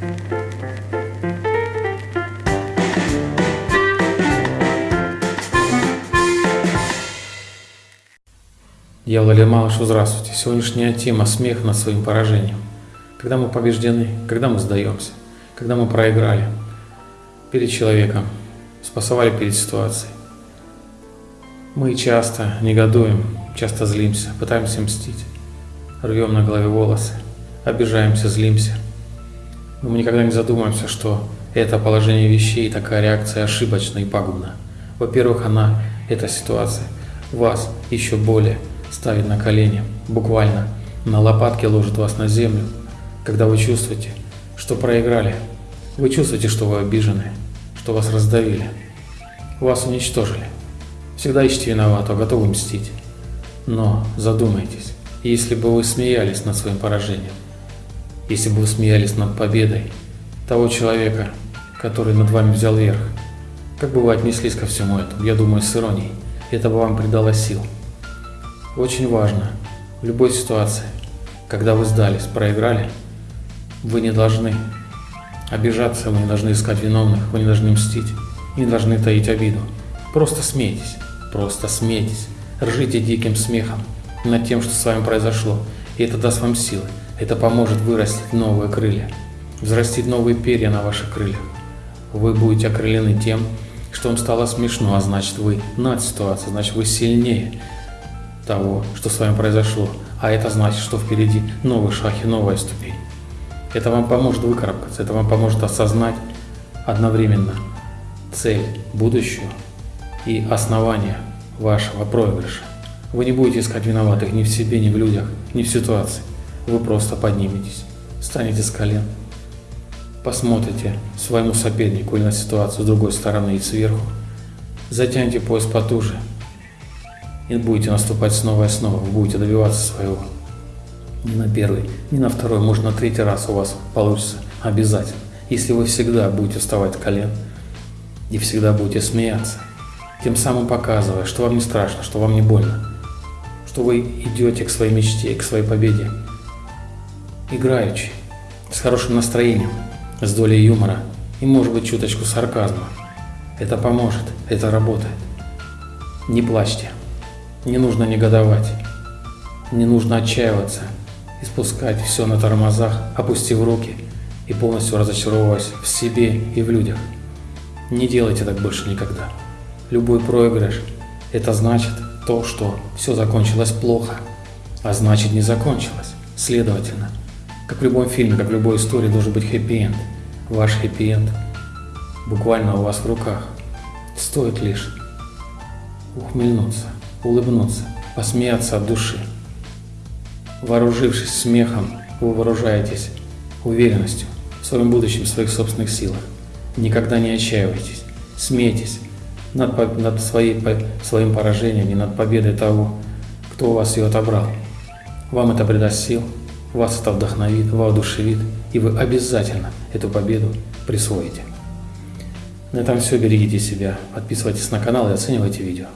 Я Владимир Малышу, здравствуйте. Сегодняшняя тема – смех над своим поражением. Когда мы побеждены, когда мы сдаемся, когда мы проиграли перед человеком, спасовали перед ситуацией. Мы часто негодуем, часто злимся, пытаемся мстить, рвем на голове волосы, обижаемся, злимся. Мы никогда не задумываемся, что это положение вещей, такая реакция ошибочна и пагубна. Во-первых, она, эта ситуация, вас еще более ставит на колени, буквально на лопатки ложит вас на землю, когда вы чувствуете, что проиграли. Вы чувствуете, что вы обижены, что вас раздавили, вас уничтожили. Всегда ищите виноватого, готовы мстить. Но задумайтесь, если бы вы смеялись над своим поражением, если бы вы смеялись над победой того человека, который над вами взял верх, как бы вы отнеслись ко всему этому? Я думаю, с иронией. Это бы вам придало сил. Очень важно в любой ситуации, когда вы сдались, проиграли, вы не должны обижаться, вы не должны искать виновных, вы не должны мстить, не должны таить обиду. Просто смейтесь, просто смейтесь, ржите диким смехом над тем, что с вами произошло, и это даст вам силы, это поможет вырастить новые крылья, взрастить новые перья на ваших крыльях. Вы будете окрылены тем, что вам стало смешно, а значит вы над ситуацией, значит вы сильнее, того, что с вами произошло, а это значит, что впереди новый шаг и новая ступень. Это вам поможет выкарабкаться, это вам поможет осознать одновременно цель, будущую и основание вашего проигрыша. Вы не будете искать виноватых ни в себе, ни в людях, ни в ситуации. Вы просто подниметесь, встанете с колен, посмотрите своему сопернику или на ситуацию с другой стороны и сверху, затяньте пояс потуже – и будете наступать снова и снова, вы будете добиваться своего. Не на первый, не на второй, может на третий раз у вас получится обязательно. Если вы всегда будете вставать с колен и всегда будете смеяться, тем самым показывая, что вам не страшно, что вам не больно, что вы идете к своей мечте, к своей победе, играючи, с хорошим настроением, с долей юмора и, может быть, чуточку сарказма. Это поможет, это работает. Не плачьте. Не нужно негодовать, не нужно отчаиваться и спускать все на тормозах, опустив руки и полностью разочаровываясь в себе и в людях. Не делайте так больше никогда. Любой проигрыш – это значит то, что все закончилось плохо, а значит не закончилось. Следовательно, как в любом фильме, как в любой истории должен быть хэппи-энд. Ваш хэппи-энд буквально у вас в руках. Стоит лишь ухмыльнуться улыбнуться, посмеяться от души. Вооружившись смехом, вы вооружаетесь уверенностью в своем будущем, в своих собственных силах. Никогда не отчаивайтесь, смейтесь над, над своей, своим поражением и над победой того, кто у вас ее отобрал. Вам это придаст сил, вас это вдохновит, воодушевит, и вы обязательно эту победу присвоите. На этом все, берегите себя, подписывайтесь на канал и оценивайте видео.